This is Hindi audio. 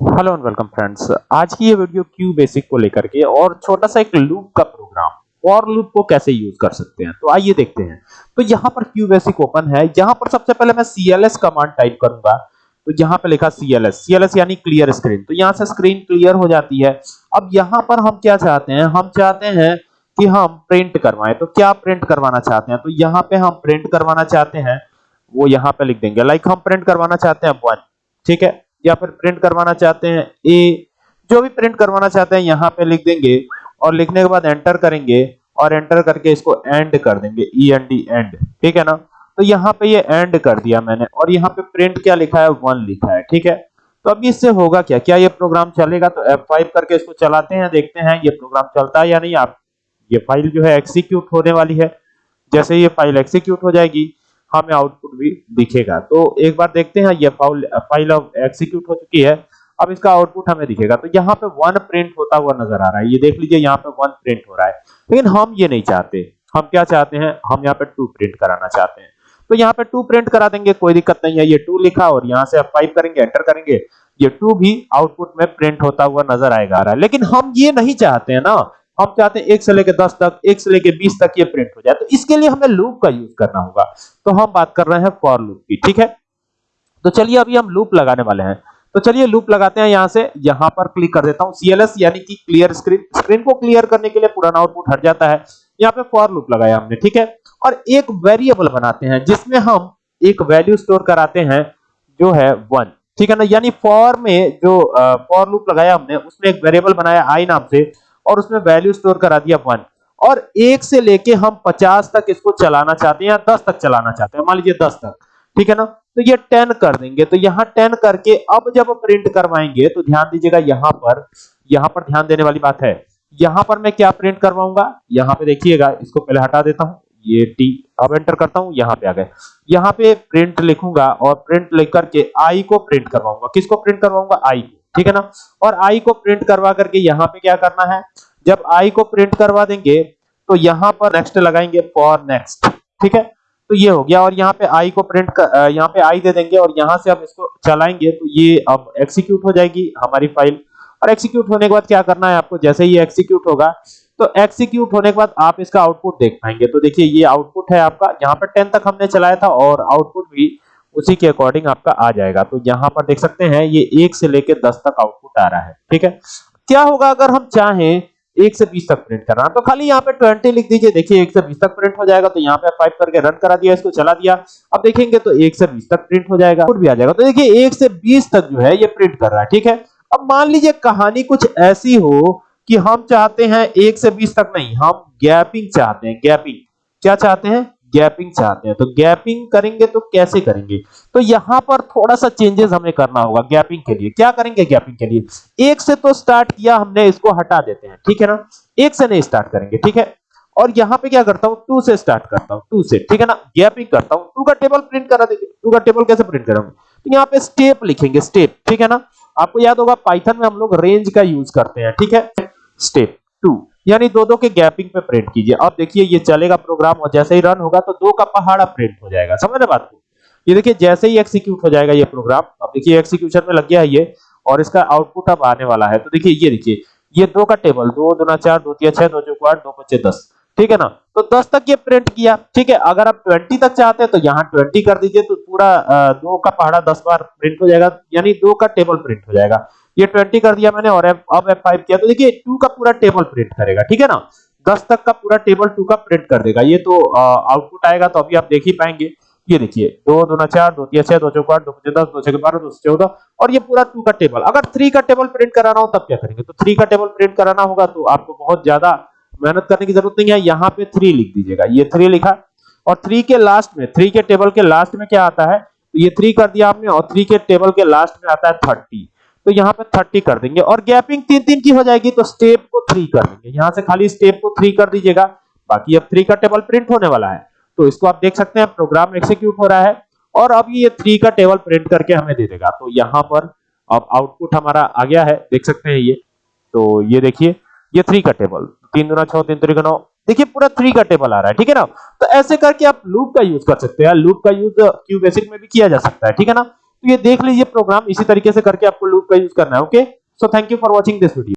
हेलो एंड वेलकम फ्रेंड्स आज की ये वीडियो क्यू बेसिक को लेकर के और छोटा सा एक लूप का प्रोग्राम फॉर लूप को कैसे यूज़ कर सकते हैं? तो आइए देखते हैं। तो यहाँ पर क्यू बेसिक ओपन है। यहाँ पर सबसे पहले मैं cls कमांड टाइप करूँगा। तो यहाँ पे लिखा cls cls यानी क्लियर स्क्रीन तो यहाँ से स्क्रीन क्लियर हो जाती है। अब यहाँ पर हम क्या चाहते हैं? हम चाहते हैं कि हम प्रिंट करवाएँ। तो क्या प्रिंट करवाना चाहते हैं? तो यहाँ पे हम प्रिंट करवाना चाहते हैं। वो यहाँ पे लिख देंगे। लाइक हम प्रिंट करवाना चाहते हैं वन ठीक है? या फिर प्रिंट करवाना चाहते हैं ए जो भी प्रिंट करवाना चाहते हैं, यहाँ पे लिख देंगे और लिखने के बाद एंटर करेंगे और एंटर करके इसको एंड कर देंगे ई एन डी एंड ठीक है ना? तो यहाँ पे ये एंड कर दिया मैंने और यहाँ पे प्रिंट क्या लिखा है? वन लिखा है, ठीक है? तो अभी इससे होगा क्या? क्या ये प्रोग्राम चलेगा? तो F5 करके इसको चलाते हैं, देखते हैं ये प्रोग्राम चलता है या नहीं। आप, ये फ़ाइल जो है एक्सिक्यूट होने वाली है। जैसे ये फ़ाइल एक्सिक्यूट हो जाएगी हमें आउटपुट भी दिखेगा। तो एक बार देखते हैं, ये फ़ाइल फ़ाइल अब एक्सिक्यूट हो चुकी है। अब इसका आउटपुट हमें दिखेगा। तो यहाँ पे वन प्रिंट होता हुआ नज़र आ रहा है। ये देख लीजिए, यहाँ पे वन प्रिंट हो रहा है। लेकिन हम ये नहीं चाहते। हम क्या चाहते हैं? हम यहाँ पे टू प्रिंट कराना चाहते हैं। तो यहाँ पे टू प्रिंट करा देंगे, कोई दिक्कत नहीं है। ये टू लिखा और यहाँ से आप फाइव करेंगे एंटर करेंगे। ये टू भी आउटपुट में प्रिंट होता हुआ नज़र आएगा रहा है। लेकिन हम ये नहीं चाहते हैं ना। हम चाहते हैं एक से लेकर दस तक, एक से लेकर बीस तक ये प्रिंट हो जाए। तो इसके लिए हमें लूप का यूज़ करना होगा। तो हम बात कर रहे हैं फॉर लूप की, ठीक है? तो चलिए अभी हम लूप लगाने वाले हैं। तो चलिए लूप लगाते हैं यहाँ से। यहाँ पर क्लिक कर देता हूँ। सीएलएस यानी कि क्लियर स्क्रीन स्क्रीन को क्लियर करने के लिए पुराना आउटपुट हट जाता है। यहाँ पे फॉर लूप लगाया हमने, ठीक है? और एक वेरिएबल बनाते हैं, जिसमें हम एक वैल्यू स्टोर कराते हैं, जो है वन ठीक है ना? यानी फॉर में जो फॉर लूप लगाया हमने, उसमें एक वेरिएबल बनाया आई नाम से। और उसमें वैल्यू स्टोर करा दिया वन और एक से लेके हम पचास तक इसको चलाना चाहते हैं या दस तक चलाना चाहते हैं? मान लीजिए दस तक। ठीक है ना? तो ये टेन कर देंगे। तो यहाँ टेन करके अब जब प्रिंट करवाएँगे तो ध्यान दीजिएगा यहाँ पर यहाँ पर ध्यान देने वाली बात है। यहाँ पर मैं क्या प्रिंट करवाऊँगा? यहाँ पे देखिएगा, इसको पहले हटा देता हूँ। ये टी, अब एंटर करता हूँ, यहाँ पे आ गए। यहाँ पे प्रिंट लिखूँगा और प्रिंट लिख करके आई को प्रिंट करवाऊँगा। किसको प्रिंट करवाऊँगा? आई को, ठीक है ना? और आई को प्रिंट करवा करके यहाँ पे क्या करना है? जब आई को प्रिंट करवा देंगे तो यहाँ पर नेक्स्ट लगाएँगे फॉर नेक्स्ट ठीक है? तो ये हो गया और यहाँ पे आई को प्रिंट यहाँ पे आई दे देंगे और यहाँ से हम इसको चलाएँगे तो ये अब एक्सिक्यूट हो जाएगी हमारी फ़ाइल और एक्सिक्यूट होने के बाद क्या करना है आपको? जैसे ही एक्सिक्यूट होगा तो एक्सिक्यूट होने के बाद आप इसका आउटपुट देख पाएँगे। तो देखिए, ये आउटपुट है आपका। यहाँ पर टेन तक हमने चलाया था और आउटपुट भी उसी के अकॉर्डिंग आपका आ जाएगा। तो यहाँ पर देख सकते हैं, ये एक से लेकर दस तक आउटपुट आ रहा है। ठीक है? क्या होगा अगर हम चाहें एक से बीस तक प्रिंट करना? तो खाली यहाँ पे ट्वेंटी लिख दीजिए। देखिए, एक से बीस तक प्रिंट हो जाएगा। तो यहाँ पे फाइव करके रन करा दिया, इसको चला दिया। अब देखेंगे तो एक से बीस तक प्रिंट हो जाएगा भी आ जाएगा। तो देखिए, एक से बीस तक जो है ये प्रिंट कर रहा है। ठीक है? अब मान लीजिए कहानी कुछ ऐसी हो कि हम चाहते हैं एक से बीस तक नहीं, हम गैपिंग चाहते हैं, गैपिंग। क्या चाहते हैं? गैपिंग चाहते हैं। तो गैपिंग करेंगे तो कैसे करेंगे? तो यहाँ पर थोड़ा सा चेंजेस हमें करना होगा गैपिंग के लिए। क्या करेंगे गैपिंग के लिए? एक से तो स्टार्ट किया हमने, इसको हटा देते हैं, ठीक है ना? एक से नहीं स्टार्ट करेंगे, ठीक है? और यहाँ पे क्या करता हूँ? टू से स्टार्ट करता हूँ टू से, ठीक है ना? गैपिंग करता हूँ टू का टेबल प्रिंट करा देंगे टू का टेबल कैसे प्रिंट करेंगे? तो यहाँ पे स्टेप लिखेंगे स्टेप ठीक है ना? आपको याद होगा पाइथन में हम लोग रेंज का यूज़ करते हैं, ठीक है? Step two. यानी दो दो के गैपिंग पे प्रिंट कीजिए। अब देखिए, ये चलेगा प्रोग्राम और जैसे ही रन होगा तो दो का पहाड़ा प्रिंट हो जाएगा। समझ रहे बात को? ये देखिए, जैसे ही एक्सिक्यूट हो जाएगा ये प्रोग्राम। अब देखिए एक्सिक्यूशन में लग गया है ये और इसका आउटपुट अब आने वाला है। तो देखिए, ये देखिए, ये दो का टेबल दो दुना चार, दो तिया छह, दो चौक आठ दो पच्चे दस। ठीक है ना? तो 10 तक ये प्रिंट किया। ठीक है, अगर आप 20 तक चाहते हैं तो यहाँ 20 कर दीजिए तो पूरा दो का पहाड़ा 10 बार प्रिंट हो जाएगा। यानी दो का टेबल प्रिंट हो जाएगा। ये 20 कर दिया मैंने और अब F5 किया। तो देखिए 2 का पूरा टेबल प्रिंट करेगा, ठीक है ना? 10 तक का पूरा टेबल 2 का प्रिंट कर देगा। ये तो आउटपुट आएगा तो अभी आप देख ही पाएँगे। ये देखिए, दो दो ना चार, दो तीन, छह, दो चौक आठ, दो पच्चीस दस, दो छह बारह, दो चौदह, और ये पूरा टू का टेबल अगर थ्री का टेबल प्रिंट कराना हो तब क्या करेंगे? तो थ्री का टेबल प्रिंट कराना होगा तो आपको बहुत ज़्यादा मेहनत करने की ज़रूरत नहीं है। यहाँ पे थ्री लिख दीजिएगा। ये थ्री लिखा। और थ्री के लास्ट में थ्री के टेबल के लास्ट में क्या आता है? तो ये थ्री कर दिया आपने और थ्री के टेबल के लास्ट में आता है थर्टी तो यहाँ पे थर्टी कर देंगे और गैपिंग तीन तीन की हो जाएगी तो स्टेप को थ्री कर देंगे। यहाँ से खाली स्टेप को थ्री कर दीजिएगा। बाकी अब थ्री का टेबल प्रिंट होने वाला है। तो इसको आप देख सकते हैं प्रोग्राम एक्सिक्यूट हो रहा है और अब ये थ्री का टेबल प्रिंट करके हमें दे देगा। तो यहाँ पर अब आउटपुट हमारा आ गया है, देख सकते हैं ये। तो ये देखिए, ये थ्री का टेबल तीन दुना छह, तीन तरीका नौ। देखिए, पूरा थ्री का टेबल आ रहा है, ठीक है ना? तो ऐसे करके आप लूप का यूज़ कर सकते हैं। लूप का यूज़ क्यू बेसिक में भी किया जा सकता है, ठीक है ना? तो ये देख लीजिए प्रोग्राम इसी तरीके से करके आपको लूप का यूज़ करना है okay so thank you for watching this video